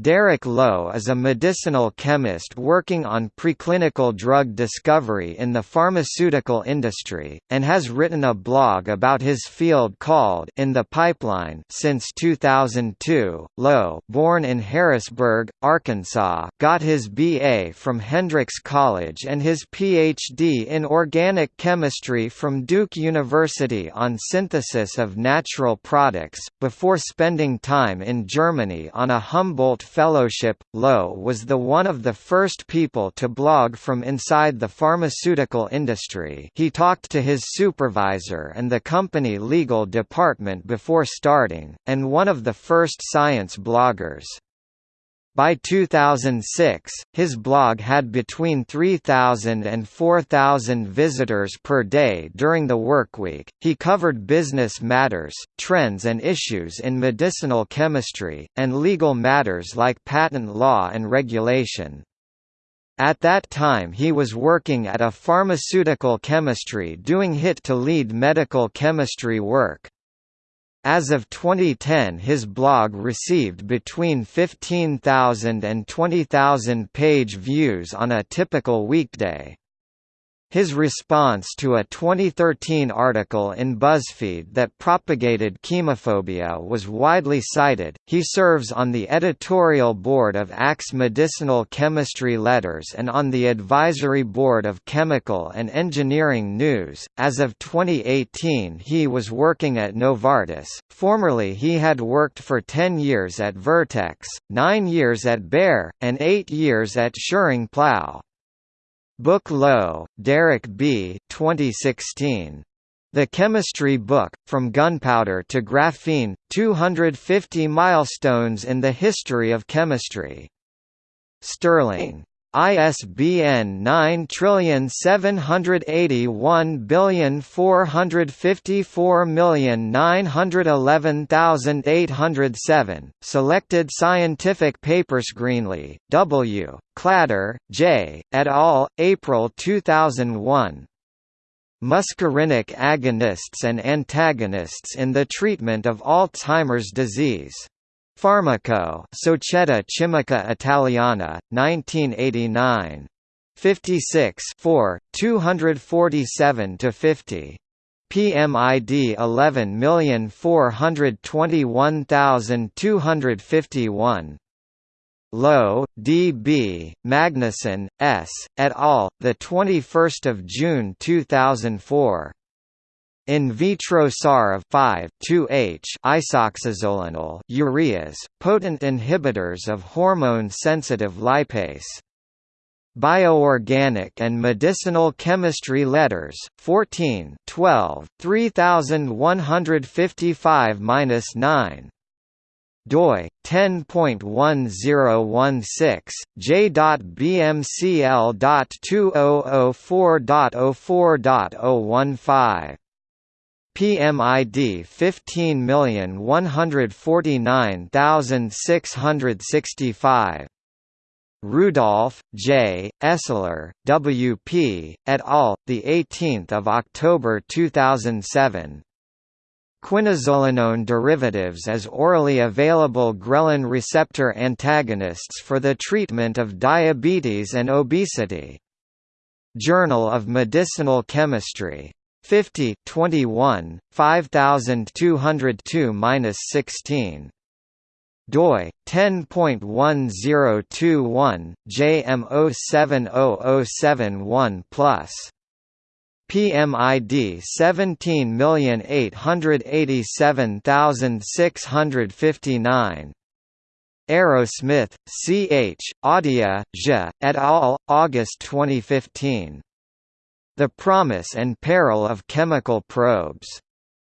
Derek Lowe is a medicinal chemist working on preclinical drug discovery in the pharmaceutical industry, and has written a blog about his field called In the Pipeline since 2002. Lowe, born in Harrisburg, Arkansas, got his BA from Hendrix College and his PhD in organic chemistry from Duke University on synthesis of natural products, before spending time in Germany on a Humboldt Fellowship, Lowe was the one of the first people to blog from inside the pharmaceutical industry he talked to his supervisor and the company legal department before starting, and one of the first science bloggers. By 2006, his blog had between 3,000 and 4,000 visitors per day during the workweek. He covered business matters, trends and issues in medicinal chemistry, and legal matters like patent law and regulation. At that time he was working at a pharmaceutical chemistry doing hit to lead medical chemistry work. As of 2010 his blog received between 15,000 and 20,000 page views on a typical weekday. His response to a 2013 article in BuzzFeed that propagated chemophobia was widely cited. He serves on the editorial board of ACS Medicinal Chemistry Letters and on the advisory board of Chemical and Engineering News. As of 2018, he was working at Novartis. Formerly, he had worked for 10 years at Vertex, 9 years at Bayer, and 8 years at Schering-Plough. Book Lowe, Derek B. 2016. The Chemistry Book, From Gunpowder to Graphene, 250 Milestones in the History of Chemistry. Sterling. ISBN 9781454911807. Selected Scientific Papers Greenlee, W. Clader, J., et al., April 2001. Muscarinic agonists and antagonists in the treatment of Alzheimer's disease. Farmaco Società Chimica Italiana, 1989. 56 4, 247–50. PMID 11421251. Lowe, D. B., Magnuson, S., et al., 21 June 2004. In vitro SAR of 5-2H isoxazolonyl ureas, potent inhibitors of hormone-sensitive lipase. Bioorganic and Medicinal Chemistry Letters, 14 12, 3155-9 doi 10.1016 j.bmcl.2004.04.015 PMID 15149665. Rudolph, J., Esler, W. P., et al., 18 October 2007. Quinazolinone derivatives as orally available ghrelin receptor antagonists for the treatment of diabetes and obesity. Journal of Medicinal Chemistry 50 21 5202-16 doi 10.1021 JM070071 plus PMID 17887659 Arrowsmith, C. H., Audia, J., et al., August 2015 the Promise and Peril of Chemical Probes.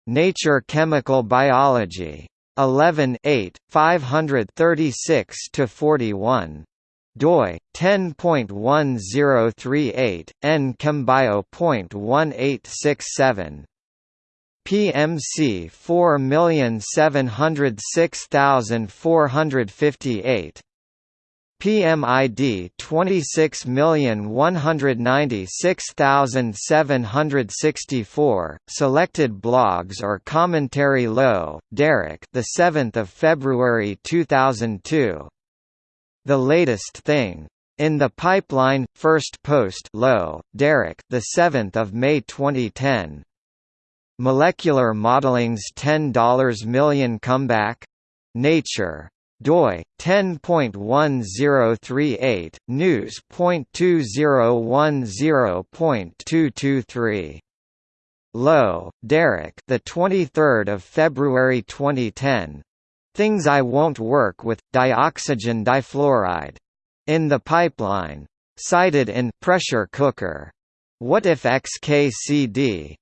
Nature Chemical Biology. 11 8, 536–41 doi 10.1038 nchembio.1867 PMC 4706458 PMID 26196764 selected blogs or commentary Lowe, Derek the 7th of February 2002 The latest thing. In the pipeline, first post Lowe, Derek the 7th of May 2010. Molecular Modeling's $10 million comeback? Nature doi 10.1038 news.2010.223 Lowe, Derek the 23rd of February 2010 Things I won't work with dioxygen difluoride. In the pipeline. Cited in pressure cooker. What if XKCD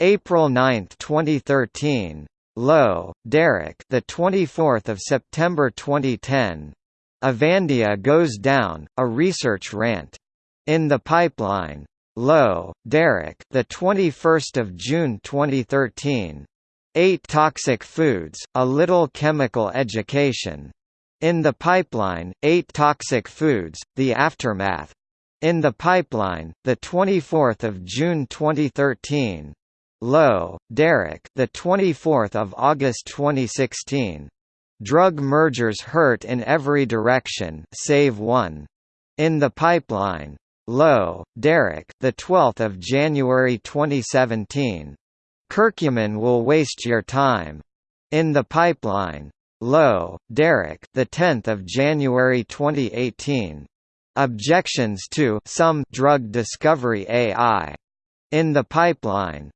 April 9, 2013 Lowe, Derek. The 24th of September 2010. Avandia goes down. A research rant. In the pipeline. Lowe, Derek. The 21st of June 2013. Eight toxic foods. A little chemical education. In the pipeline. Eight toxic foods. The aftermath. In the pipeline. The 24th of June 2013. Lowe, Derek. The 24th of August 2016. Drug mergers hurt in every direction, save one. In the pipeline. Lowe, Derek. The 12th of January 2017. Curcumin will waste your time. In the pipeline. Lowe, Derek. The 10th of January 2018. Objections to some drug discovery AI. In the pipeline.